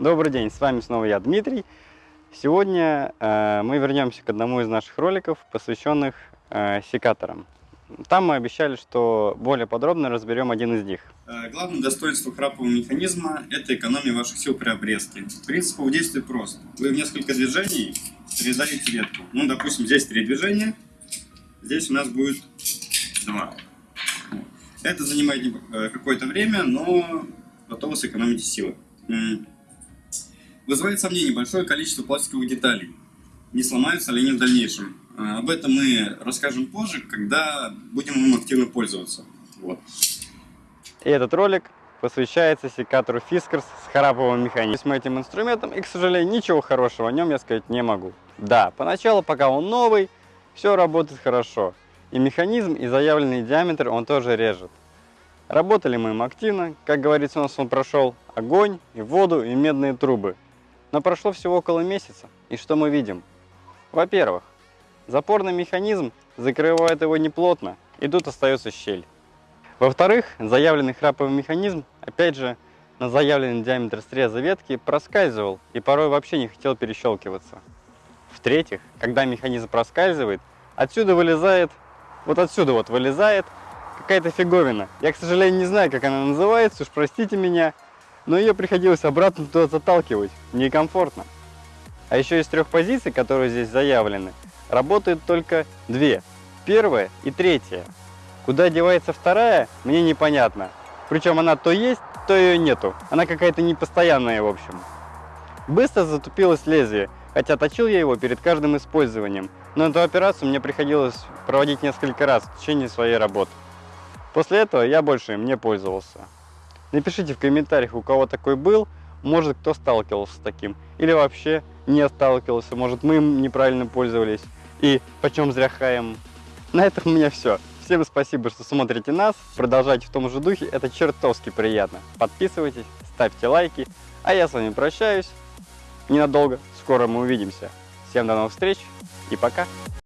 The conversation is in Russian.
Добрый день, с вами снова я, Дмитрий. Сегодня э, мы вернемся к одному из наших роликов, посвященных э, секаторам. Там мы обещали, что более подробно разберем один из них. Э, Главное достоинство храпового механизма – это экономия ваших сил при обрезке. Принцип его действия прост. Вы в несколько движений срезаете ветку. Ну, допустим, здесь три движения, здесь у нас будет два. Это занимает э, какое-то время, но зато вы сэкономите силы. Вызывает сомнение большое количество пластиковых деталей. Не сломаются ли они в дальнейшем. Э, Об этом мы расскажем позже, когда будем им активно пользоваться. Вот. И этот ролик посвящается секатору Fiskars с храповым механизмом. Этим инструментом, и, к сожалению, ничего хорошего о нем я сказать не могу. Да, поначалу, пока он новый, все работает хорошо. И механизм, и заявленный диаметр он тоже режет. Работали мы им активно, как говорится, у нас он прошел огонь, и воду, и медные трубы. Но прошло всего около месяца, и что мы видим? Во-первых, запорный механизм закрывает его неплотно, и тут остается щель. Во-вторых, заявленный храповый механизм, опять же, на заявленный диаметр среза ветки проскальзывал и порой вообще не хотел перещелкиваться. В-третьих, когда механизм проскальзывает, отсюда вылезает, вот отсюда вот вылезает какая-то фиговина. Я, к сожалению, не знаю, как она называется, уж простите меня, но ее приходилось обратно туда заталкивать. Некомфортно. А еще из трех позиций, которые здесь заявлены, работают только две. Первая и третья. Куда девается вторая, мне непонятно. Причем она то есть, то ее нету. Она какая-то непостоянная, в общем. Быстро затупилось лезвие, хотя точил я его перед каждым использованием. Но эту операцию мне приходилось проводить несколько раз в течение своей работы. После этого я больше им не пользовался. Напишите в комментариях, у кого такой был, может кто сталкивался с таким, или вообще не сталкивался, может мы им неправильно пользовались, и почем зря хаем. На этом у меня все. Всем спасибо, что смотрите нас, продолжайте в том же духе, это чертовски приятно. Подписывайтесь, ставьте лайки, а я с вами прощаюсь ненадолго, скоро мы увидимся. Всем до новых встреч и пока!